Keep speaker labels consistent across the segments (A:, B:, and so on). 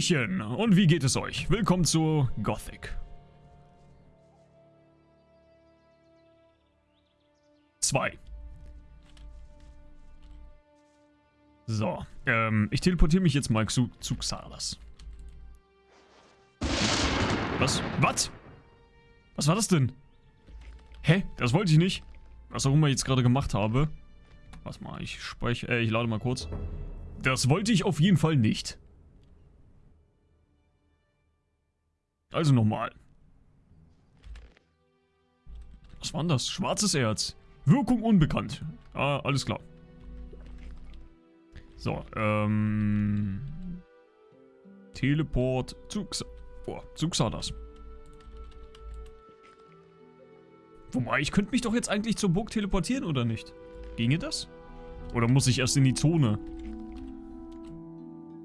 A: Hallöchen und wie geht es euch? Willkommen zu Gothic. 2. So, ähm, ich teleportiere mich jetzt mal zu, zu Xalas. Was? Was? Was war das denn? Hä? Das wollte ich nicht. Was auch immer ich jetzt gerade gemacht habe. Was mal, ich spreche, äh, ich lade mal kurz. Das wollte ich auf jeden Fall nicht. Also nochmal. Was war denn das? Schwarzes Erz. Wirkung unbekannt. Ah, alles klar. So, ähm... Teleport zu, Xa oh, zu Xardas. Wobei, ich könnte mich doch jetzt eigentlich zur Burg teleportieren, oder nicht? Ginge das? Oder muss ich erst in die Zone?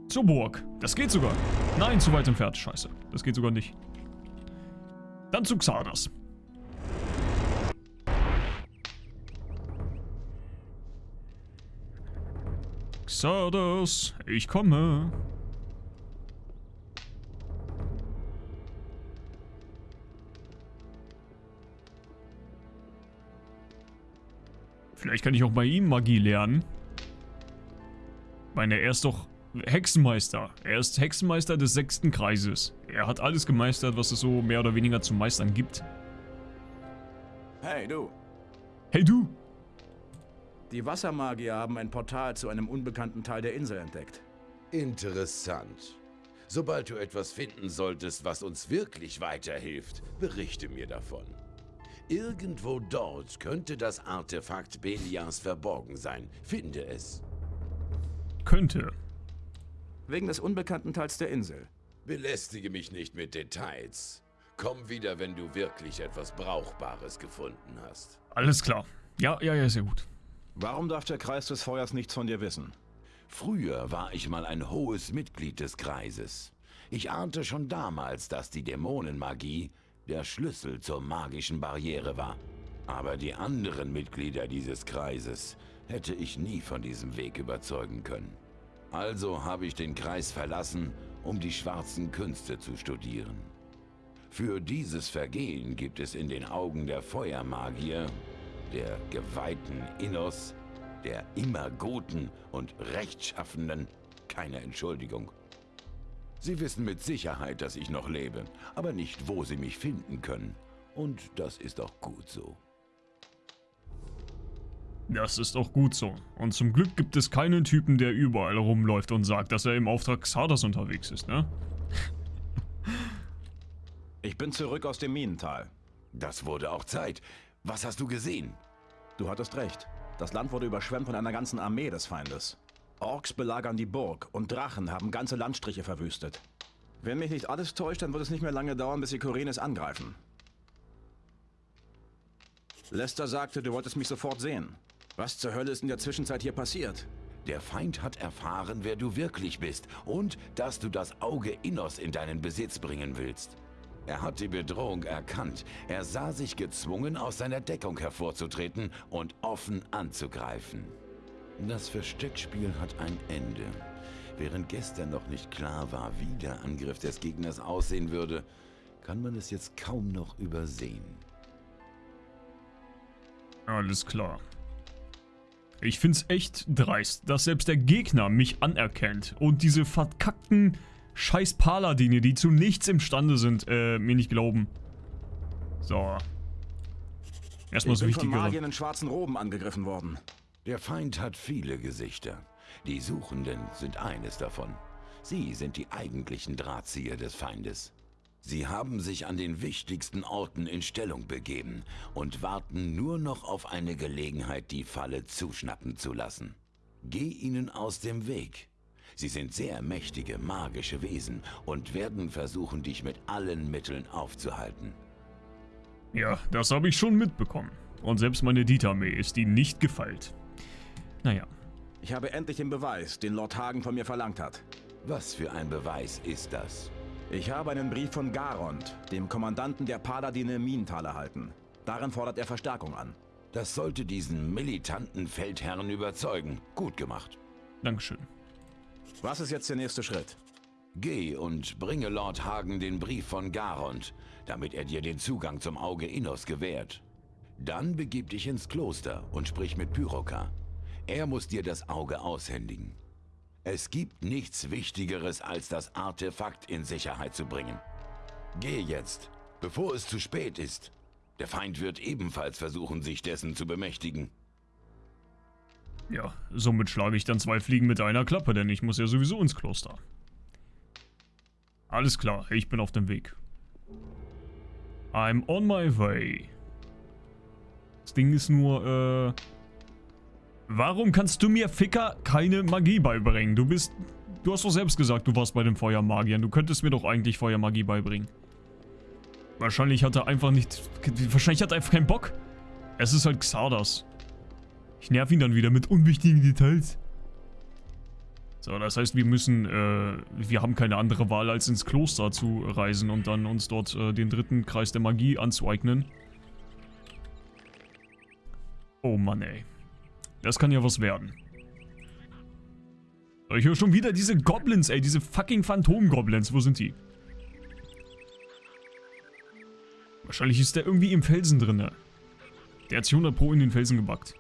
A: Zur Burg. Das geht sogar. Nein, zu weit entfernt. Scheiße. Das geht sogar nicht. Dann zu Xardas. Xardas, ich komme. Vielleicht kann ich auch bei ihm Magie lernen. Ich meine, er ist doch Hexenmeister. Er ist Hexenmeister des sechsten Kreises. Er hat alles gemeistert, was es so mehr oder weniger zu meistern gibt.
B: Hey, du.
A: Hey, du!
B: Die Wassermagier haben ein Portal zu einem unbekannten Teil der Insel entdeckt.
C: Interessant. Sobald du etwas finden solltest, was uns wirklich weiterhilft, berichte mir davon. Irgendwo dort könnte das Artefakt Belias verborgen sein. Finde es.
A: Könnte.
B: Wegen des unbekannten Teils der Insel.
C: Belästige mich nicht mit Details. Komm wieder, wenn du wirklich etwas Brauchbares gefunden hast.
A: Alles klar. Ja, ja, ja, sehr gut.
B: Warum darf der Kreis des Feuers nichts von dir wissen?
C: Früher war ich mal ein hohes Mitglied des Kreises. Ich ahnte schon damals, dass die Dämonenmagie der Schlüssel zur magischen Barriere war. Aber die anderen Mitglieder dieses Kreises hätte ich nie von diesem Weg überzeugen können. Also habe ich den Kreis verlassen, um die schwarzen Künste zu studieren. Für dieses Vergehen gibt es in den Augen der Feuermagier, der geweihten Innos, der immer Guten und Rechtschaffenden keine Entschuldigung. Sie wissen mit Sicherheit, dass ich noch lebe, aber nicht, wo sie mich finden können. Und das ist auch gut so.
A: Das ist auch gut so. Und zum Glück gibt es keinen Typen, der überall rumläuft und sagt, dass er im Auftrag Xardas unterwegs ist, ne?
B: Ich bin zurück aus dem Minental.
C: Das wurde auch Zeit. Was hast du gesehen?
B: Du hattest recht. Das Land wurde überschwemmt von einer ganzen Armee des Feindes. Orks belagern die Burg und Drachen haben ganze Landstriche verwüstet. Wenn mich nicht alles täuscht, dann wird es nicht mehr lange dauern, bis sie Korenes angreifen. Lester sagte, du wolltest mich sofort sehen. Was zur Hölle ist in der Zwischenzeit hier passiert?
C: Der Feind hat erfahren, wer du wirklich bist und dass du das Auge Innos in deinen Besitz bringen willst. Er hat die Bedrohung erkannt. Er sah sich gezwungen, aus seiner Deckung hervorzutreten und offen anzugreifen. Das Versteckspiel hat ein Ende. Während gestern noch nicht klar war, wie der Angriff des Gegners aussehen würde, kann man es jetzt kaum noch übersehen.
A: Alles klar. Ich find's echt dreist, dass selbst der Gegner mich anerkennt und diese verkackten scheiß Paladine, die zu nichts imstande sind, äh, mir nicht glauben. So. Erstmal so wichtigere. Ich bin von
B: Magiern in schwarzen Roben angegriffen worden.
C: Der Feind hat viele Gesichter. Die Suchenden sind eines davon. Sie sind die eigentlichen Drahtzieher des Feindes. Sie haben sich an den wichtigsten Orten in Stellung begeben und warten nur noch auf eine Gelegenheit, die Falle zuschnappen zu lassen. Geh ihnen aus dem Weg. Sie sind sehr mächtige, magische Wesen und werden versuchen, dich mit allen Mitteln aufzuhalten.
A: Ja, das habe ich schon mitbekommen. Und selbst meine Dietarmee ist ihnen nicht gefeilt. Naja.
B: Ich habe endlich den Beweis, den Lord Hagen von mir verlangt hat.
C: Was für ein Beweis ist das?
B: Ich habe einen Brief von Garond, dem Kommandanten der Paladine Minental erhalten. Darin fordert er Verstärkung an.
C: Das sollte diesen militanten Feldherrn überzeugen. Gut gemacht.
A: Dankeschön.
B: Was ist jetzt der nächste Schritt?
C: Geh und bringe Lord Hagen den Brief von Garond, damit er dir den Zugang zum Auge Innos gewährt. Dann begib dich ins Kloster und sprich mit Pyroka. Er muss dir das Auge aushändigen. Es gibt nichts Wichtigeres, als das Artefakt in Sicherheit zu bringen. Geh jetzt, bevor es zu spät ist. Der Feind wird ebenfalls versuchen, sich dessen zu bemächtigen.
A: Ja, somit schlage ich dann zwei Fliegen mit einer Klappe, denn ich muss ja sowieso ins Kloster. Alles klar, ich bin auf dem Weg. I'm on my way. Das Ding ist nur, äh... Warum kannst du mir, Ficker, keine Magie beibringen? Du bist... Du hast doch selbst gesagt, du warst bei den Feuermagiern. Du könntest mir doch eigentlich Feuermagie beibringen. Wahrscheinlich hat er einfach nicht... Wahrscheinlich hat er einfach keinen Bock. Es ist halt Xardas. Ich nerv ihn dann wieder mit unwichtigen Details. So, das heißt, wir müssen, äh, wir haben keine andere Wahl, als ins Kloster zu reisen und dann uns dort äh, den dritten Kreis der Magie anzueignen. Oh Mann, ey. Das kann ja was werden. Ich höre schon wieder diese Goblins, ey. Diese fucking Phantom-Goblins. Wo sind die? Wahrscheinlich ist der irgendwie im Felsen drin. Der hat sich 100 Pro in den Felsen gebackt.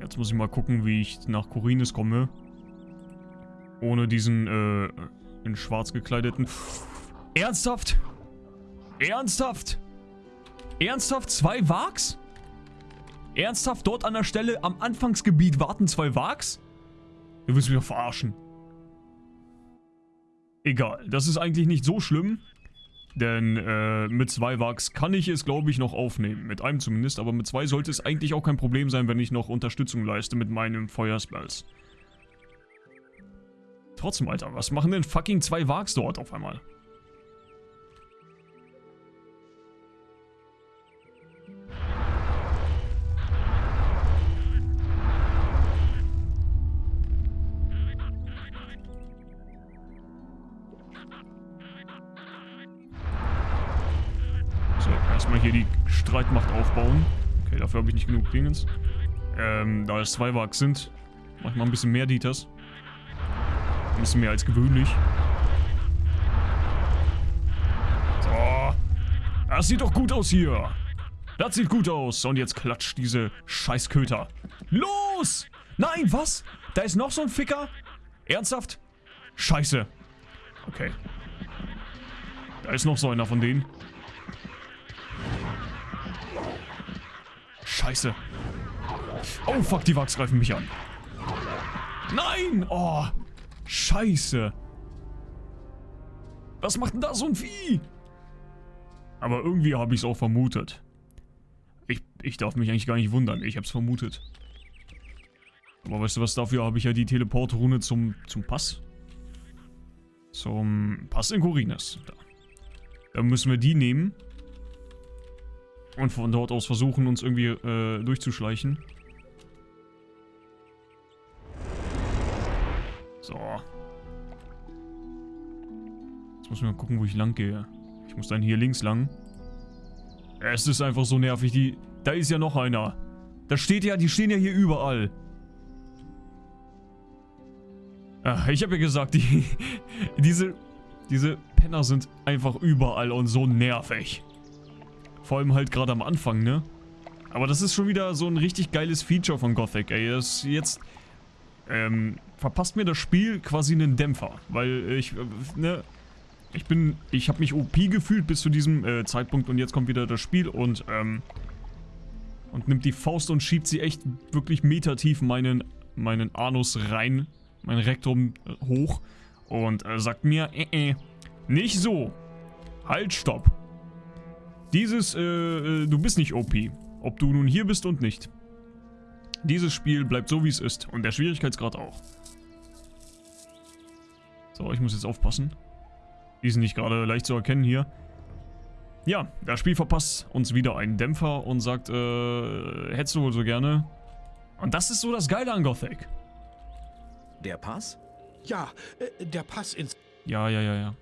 A: Jetzt muss ich mal gucken, wie ich nach Corines komme. Ohne diesen, äh, in schwarz gekleideten... Ernsthaft? Ernsthaft? Ernsthaft? Zwei Wags? Ernsthaft? Dort an der Stelle am Anfangsgebiet warten zwei Wags? Du willst mich doch verarschen. Egal, das ist eigentlich nicht so schlimm. Denn äh, mit zwei Wags kann ich es, glaube ich, noch aufnehmen. Mit einem zumindest, aber mit zwei sollte es eigentlich auch kein Problem sein, wenn ich noch Unterstützung leiste mit meinen Feuerspells. Trotzdem, Alter, was machen denn fucking zwei Wags dort auf einmal? Dafür habe ich nicht genug Dingens. Ähm, da es zwei Wachs sind, mach ich mal ein bisschen mehr Dieters. Ein bisschen mehr als gewöhnlich. So. Das sieht doch gut aus hier. Das sieht gut aus. Und jetzt klatscht diese Scheißköter. Los! Nein, was? Da ist noch so ein Ficker? Ernsthaft? Scheiße. Okay. Da ist noch so einer von denen. Scheiße. Oh, fuck, die Wachs greifen mich an. Nein! Oh, scheiße. Was macht denn da so ein Vieh? Aber irgendwie habe ich es auch vermutet. Ich, ich darf mich eigentlich gar nicht wundern. Ich habe es vermutet. Aber weißt du was, dafür habe ich ja die Teleportrune zum, zum Pass. Zum Pass in Corines. Da. Dann müssen wir die nehmen. Und von dort aus versuchen, uns irgendwie äh, durchzuschleichen. So. Jetzt muss ich mal gucken, wo ich lang gehe. Ich muss dann hier links lang. Es ist einfach so nervig. Die, da ist ja noch einer. Da steht ja, die stehen ja hier überall. Ach, ich habe ja gesagt, die, diese, diese Penner sind einfach überall und so nervig. Vor allem halt gerade am Anfang, ne? Aber das ist schon wieder so ein richtig geiles Feature von Gothic, ey. Das jetzt, ähm, verpasst mir das Spiel quasi einen Dämpfer. Weil ich, äh, ne, ich bin, ich habe mich OP gefühlt bis zu diesem äh, Zeitpunkt und jetzt kommt wieder das Spiel und, ähm, und nimmt die Faust und schiebt sie echt wirklich metertief meinen, meinen Anus rein, mein Rektum äh, hoch und äh, sagt mir, äh, äh, nicht so. Halt, stopp. Dieses, äh, äh, du bist nicht OP. Ob du nun hier bist und nicht. Dieses Spiel bleibt so, wie es ist. Und der Schwierigkeitsgrad auch. So, ich muss jetzt aufpassen. Die sind nicht gerade leicht zu erkennen hier. Ja, das Spiel verpasst uns wieder einen Dämpfer und sagt, äh, hättest du wohl so gerne. Und das ist so das Geile an Gothic.
D: Der Pass?
E: Ja, äh, der Pass ins...
A: Ja, ja, ja, ja.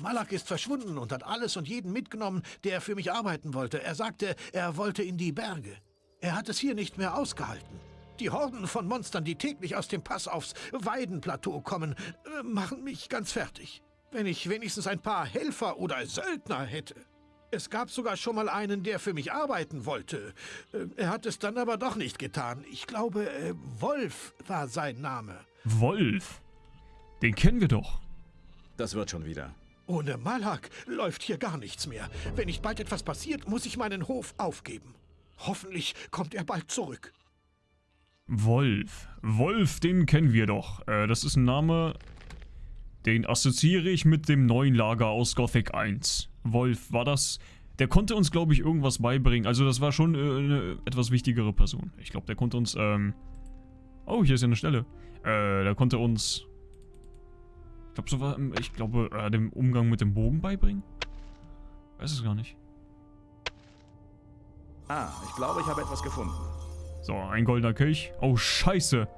E: Malak ist verschwunden und hat alles und jeden mitgenommen, der für mich arbeiten wollte. Er sagte, er wollte in die Berge. Er hat es hier nicht mehr ausgehalten. Die Horden von Monstern, die täglich aus dem Pass aufs Weidenplateau kommen, äh, machen mich ganz fertig. Wenn ich wenigstens ein paar Helfer oder Söldner hätte. Es gab sogar schon mal einen, der für mich arbeiten wollte. Äh, Er hat es dann aber doch nicht getan. Ich glaube, äh, Wolf war sein Name.
A: Wolf. Den kennen wir doch.
B: Das wird schon wieder.
E: Ohne Malak läuft hier gar nichts mehr. Wenn nicht bald etwas passiert, muss ich meinen Hof aufgeben. Hoffentlich kommt er bald zurück.
A: Wolf. Wolf, den kennen wir doch. Äh, das ist ein Name, den assoziiere ich mit dem neuen Lager aus Gothic 1. Wolf, war das... Der konnte uns, glaube ich, irgendwas beibringen. Also das war schon äh, eine etwas wichtigere Person. Ich glaube, der konnte uns... Ähm oh, hier ist ja eine Stelle. Äh, der konnte uns... Ich glaube, so war... Ich glaube, äh, den Umgang mit dem Bogen beibringen? Weiß es gar nicht.
B: Ah, ich glaube, ich habe etwas gefunden.
A: So, ein goldener Kelch. Oh, scheiße.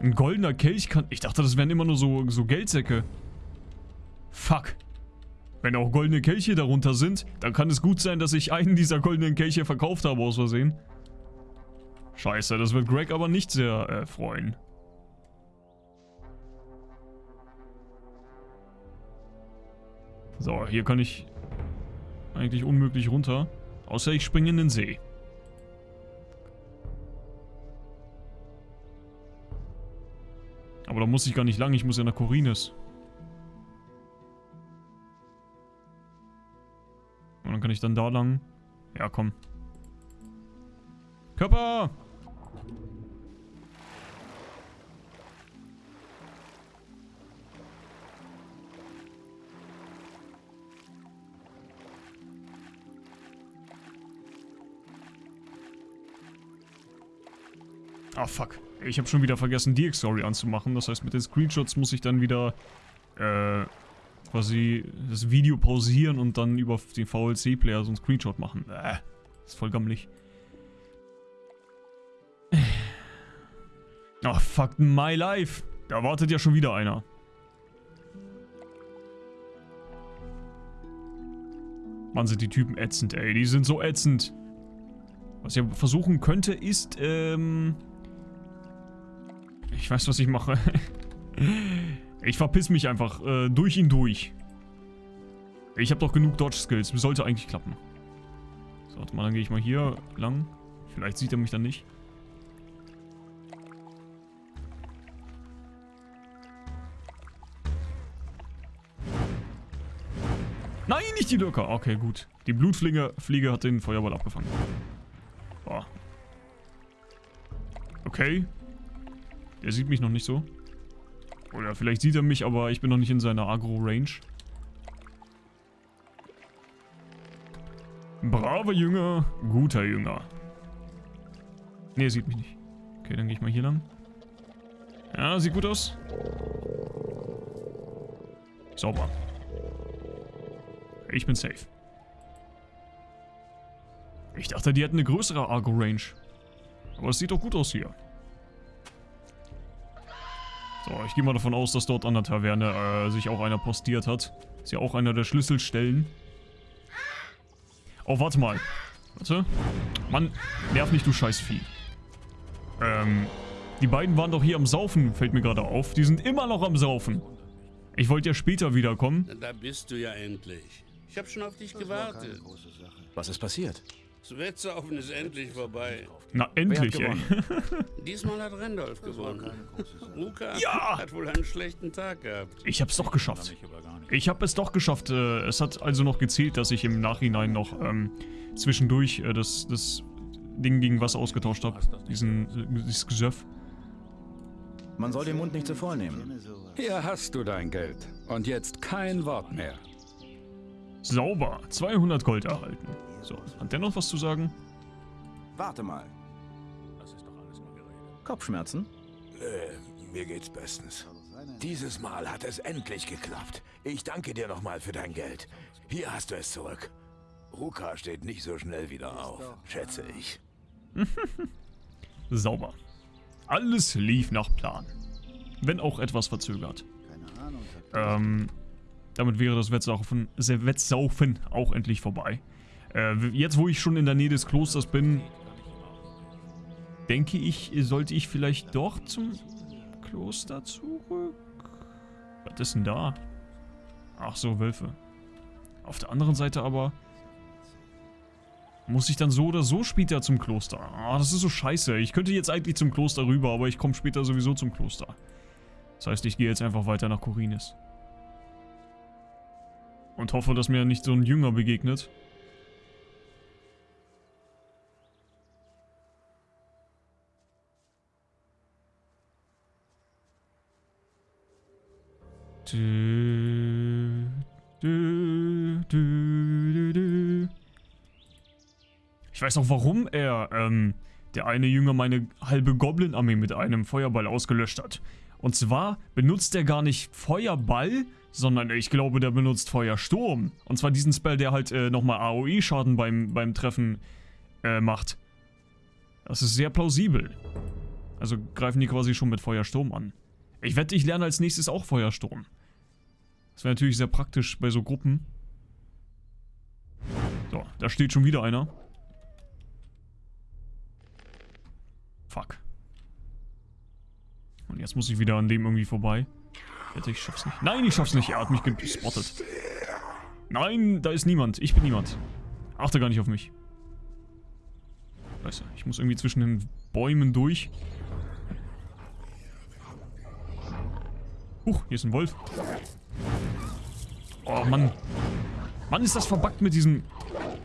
A: Ein goldener Kelch kann... Ich dachte, das wären immer nur so, so Geldsäcke. Fuck. Wenn auch goldene Kelche darunter sind, dann kann es gut sein, dass ich einen dieser goldenen Kelche verkauft habe aus Versehen. Scheiße, das wird Greg aber nicht sehr äh, freuen. So, hier kann ich eigentlich unmöglich runter. Außer ich springe in den See. Aber da muss ich gar nicht lang, ich muss ja nach Corines. Und dann kann ich dann da lang. Ja, komm. Körper! Ah, fuck. Ich habe schon wieder vergessen, die Story anzumachen. Das heißt, mit den Screenshots muss ich dann wieder äh, quasi das Video pausieren und dann über den VLC-Player so einen Screenshot machen. Äh, ist voll gammelig. Ach, fuck my life. Da wartet ja schon wieder einer. Mann, sind die Typen ätzend, ey. Die sind so ätzend. Was ich versuchen könnte, ist, ähm... Ich weiß, was ich mache. ich verpiss mich einfach äh, durch ihn durch. Ich habe doch genug Dodge-Skills. Sollte eigentlich klappen. So, warte mal, dann gehe ich mal hier lang. Vielleicht sieht er mich dann nicht. Nein, nicht die Lurker. Okay, gut. Die Blutfliege Fliege hat den Feuerball abgefangen. Boah. Okay. Der sieht mich noch nicht so. Oder vielleicht sieht er mich, aber ich bin noch nicht in seiner Agro-Range. Braver Jünger, guter Jünger. Ne, er sieht mich nicht. Okay, dann gehe ich mal hier lang. Ja, sieht gut aus. Sauber. Ich bin safe. Ich dachte, die hätten eine größere Argo-Range. Aber es sieht doch gut aus hier. So, ich gehe mal davon aus, dass dort an der Taverne äh, sich auch einer postiert hat. Ist ja auch einer der Schlüsselstellen. Oh, warte mal. Warte. Mann, nerv nicht, du Scheißvieh. Ähm, die beiden waren doch hier am Saufen, fällt mir gerade auf. Die sind immer noch am Saufen. Ich wollte ja später wiederkommen.
F: Da bist du ja endlich. Ich habe schon auf dich gewartet.
B: Was ist passiert?
F: Das Wettsaufen ist endlich vorbei.
A: Na, endlich, ey.
F: Diesmal hat Randolph gewonnen. Luca
A: Ja!
F: hat wohl einen schlechten Tag gehabt.
A: Ich hab's doch geschafft. Ich hab es doch geschafft. Äh, es hat also noch gezählt, dass ich im Nachhinein noch ähm, zwischendurch äh, das, das Ding gegen Wasser ausgetauscht habe. Diesen, äh, dieses Gesöff.
B: Man soll den Mund nicht zu voll nehmen.
G: Hier hast du dein Geld. Und jetzt kein Wort mehr.
A: Sauber. 200 Gold erhalten. So, hat der noch was zu sagen?
B: Warte mal. Kopfschmerzen?
H: Äh, mir geht's bestens. Dieses Mal hat es endlich geklappt. Ich danke dir nochmal für dein Geld. Hier hast du es zurück. Ruka steht nicht so schnell wieder auf, schätze ich.
A: Sauber. Alles lief nach Plan. Wenn auch etwas verzögert. Ähm, damit wäre das Wettsaufen, Wettsaufen auch endlich vorbei. Äh, jetzt, wo ich schon in der Nähe des Klosters bin, denke ich, sollte ich vielleicht doch zum Kloster zurück. Was ist denn da? Ach so, Wölfe. Auf der anderen Seite aber... Muss ich dann so oder so später zum Kloster? Ah, das ist so scheiße. Ich könnte jetzt eigentlich zum Kloster rüber, aber ich komme später sowieso zum Kloster. Das heißt, ich gehe jetzt einfach weiter nach Korinis. Und hoffe, dass mir nicht so ein Jünger begegnet. Du, du, du, du, ich weiß auch, warum er, ähm, der eine Jünger meine halbe Goblin-Armee mit einem Feuerball ausgelöscht hat. Und zwar benutzt er gar nicht Feuerball, sondern ich glaube, der benutzt Feuersturm. Und zwar diesen Spell, der halt äh, nochmal AOE-Schaden beim, beim Treffen äh, macht. Das ist sehr plausibel. Also greifen die quasi schon mit Feuersturm an. Ich wette, ich lerne als nächstes auch Feuersturm. Das wäre natürlich sehr praktisch bei so Gruppen. So, da steht schon wieder einer. Fuck. Und jetzt muss ich wieder an dem irgendwie vorbei. Wette, ich schaff's nicht. Nein, ich schaff's nicht. Er hat mich gespottet. Nein, da ist niemand. Ich bin niemand. Achte gar nicht auf mich. Scheiße, ich muss irgendwie zwischen den Bäumen durch. Huch, hier ist ein Wolf. Oh, Mann. Mann, ist das verbuggt mit diesen...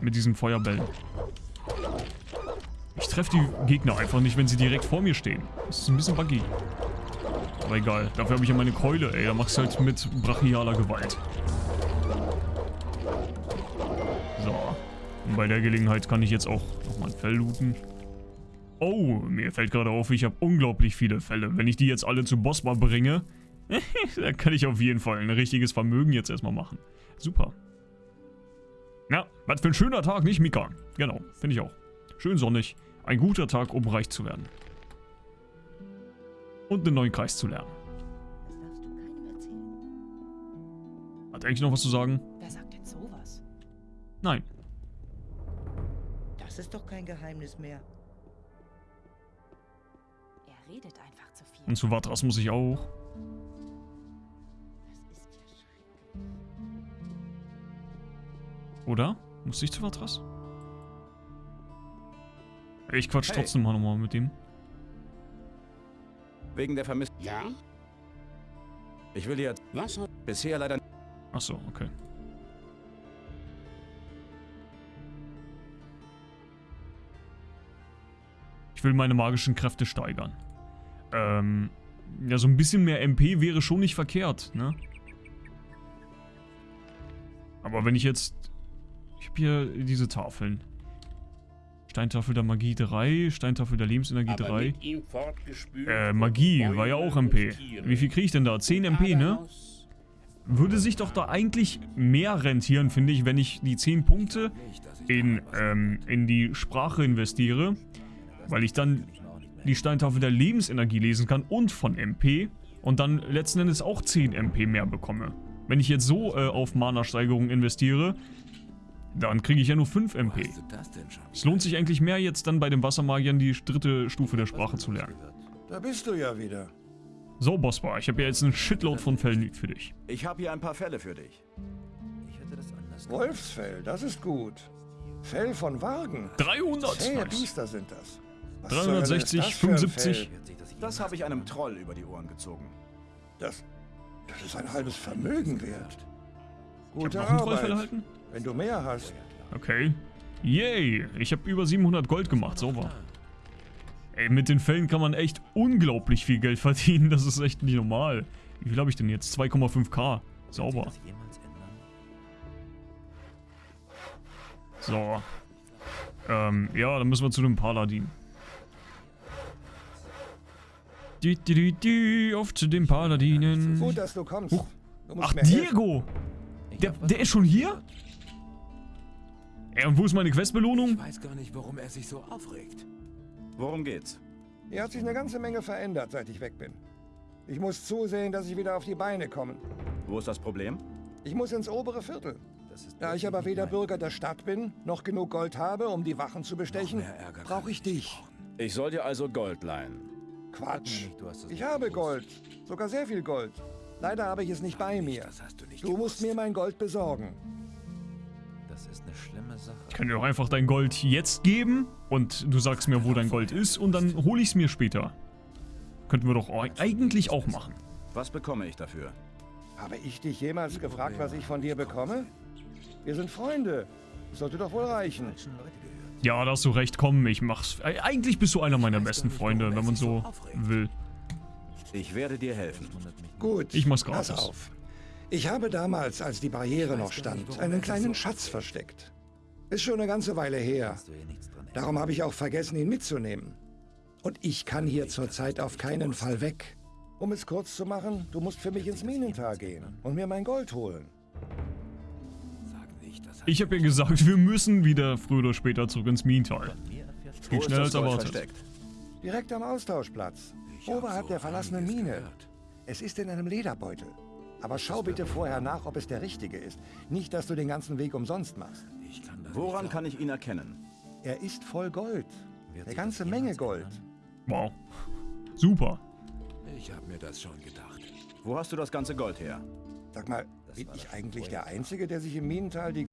A: mit diesen Feuerbällen. Ich treffe die Gegner einfach nicht, wenn sie direkt vor mir stehen. Das ist ein bisschen buggy. Aber egal. Dafür habe ich ja meine Keule, ey. Da machst du halt mit brachialer Gewalt. So. Und bei der Gelegenheit kann ich jetzt auch nochmal ein Fell looten. Oh, mir fällt gerade auf, ich habe unglaublich viele Fälle. Wenn ich die jetzt alle zu Bossbar bringe, da kann ich auf jeden Fall ein richtiges Vermögen jetzt erstmal machen. Super. Na, was für ein schöner Tag, nicht Mika? Genau, finde ich auch. Schön sonnig. Ein guter Tag, um reich zu werden. Und einen neuen Kreis zu lernen. Hat eigentlich noch was zu sagen?
I: Wer sagt denn sowas?
A: Nein.
I: Das ist doch kein Geheimnis mehr. Er redet einfach zu viel.
A: Und zu Vatras muss ich auch. Oder? Muss ich zu Vatras? Ich quatsch
B: Hey.
A: trotzdem mal nochmal mit ihm.
B: Wegen der Vermissten.
F: Ja?
B: Ich will jetzt
F: Was?
B: bisher leider
A: Achso, okay. Ich will meine magischen Kräfte steigern. Ähm, ja, so ein bisschen mehr MP wäre schon nicht verkehrt, ne? Aber wenn ich jetzt... Ich habe hier diese Tafeln. Steintafel der Magie 3, Steintafel der Lebensenergie
F: aber
A: 3.
F: mit ihm fortgespült
A: Äh, Magie war ja auch MP. Wie viel kriege ich denn da? 10 MP, ne? Würde sich doch da eigentlich mehr rentieren, finde ich, wenn ich die 10 Punkte in, ähm, in die Sprache investiere, weil ich dann die Steintafel der Lebensenergie lesen kann und von MP und dann letzten Endes auch 10 MP mehr bekomme. Wenn ich jetzt so äh, auf Mana-Steigerung investiere, dann kriege ich ja nur 5 MP. Es lohnt sich eigentlich mehr jetzt dann bei den Wassermagiern die dritte Stufe der Sprache zu lernen.
E: Da bist du ja wieder.
A: So, Bossbar, ich habe ja jetzt einen Shitload von Fällen für dich.
B: Ich habe hier ein paar Fälle für dich.
J: Wolfsfell, das ist gut. Fell von Wagen.
A: 300!
J: Zähe
A: Nice.
J: Biester sind das. Was
A: 360,
J: zur Hölle ist das für ein
A: 75.
J: Fell?
B: Das habe ich einem Troll über die Ohren gezogen.
J: Das, das ist ein halbes Vermögen wert. Gute
A: noch einen Trollfell
J: Arbeit. Wenn du mehr hast.
A: Okay. Yay, ich habe über 700 Gold gemacht, sauber. Ey, mit den Fällen kann man echt unglaublich viel Geld verdienen, das ist echt nicht normal. Wie viel habe ich denn jetzt? 2,5k. Sauber. So. Ähm, ja, dann müssen wir zu dem Paladin. Die, die, die, die, auf zu den Paladinen.
J: Gut, dass du kommst.
A: Ach. Diego! Der, der ist schon hier? Ey, und wo ist meine Questbelohnung?
H: weiß gar nicht, warum er sich so aufregt.
B: Worum geht's?
J: Hier hat sich eine ganze Menge verändert, seit ich weg bin. Ich muss zusehen, dass ich wieder auf die Beine komme.
B: Wo ist das Problem?
J: Ich muss ins obere Viertel. Da ich aber weder Bürger der Stadt bin, noch genug Gold habe, um die Wachen zu bestechen, brauche ich dich.
B: Ich soll dir also Gold leihen.
J: Quatsch. Ich habe Gold. Sogar sehr viel Gold. Leider habe ich es nicht bei mir. Du musst mir mein Gold besorgen.
D: Das ist eine schlimme Sache.
A: Ich kann dir doch einfach dein Gold jetzt geben und du sagst mir, wo dein Gold ist und dann hole ich es mir später. Könnten wir doch eigentlich auch machen.
B: Was bekomme ich dafür?
J: Habe ich dich jemals gefragt, was ich von dir bekomme? Wir sind Freunde. Das sollte doch wohl reichen.
A: Ja, da hast du recht, komm, ich mach's. Eigentlich bist du einer meiner besten Freunde, wenn man so will.
B: Ich werde dir helfen.
J: Gut,
A: Ich mach's
J: pass
A: gratis.
J: auf. Ich habe damals, als die Barriere noch stand, einen kleinen Schatz versteckt. Ist schon eine ganze Weile her. Darum habe ich auch vergessen, ihn mitzunehmen. Und ich kann hier zurzeit auf keinen Fall weg. Um es kurz zu machen, du musst für mich ins Minental gehen und mir mein Gold holen.
A: Ich habe ja gesagt, wir müssen wieder früher oder später zurück ins Minental.
B: Wo
A: Geht schneller als erwartet.
B: versteckt?
J: Direkt am Austauschplatz. Oberhalb der verlassenen Mine. Es ist in einem Lederbeutel. Aber schau bitte vorher nach, ob es der richtige ist. Nicht, dass du den ganzen Weg umsonst machst.
B: Woran kann ich ihn erkennen?
J: Er ist voll Gold. Eine ganze Menge Gold.
A: Wow. Super.
H: Ich habe mir das schon gedacht.
B: Wo hast du das ganze Gold her?
J: Sag mal, bin ich eigentlich der Einzige, der sich im Minental die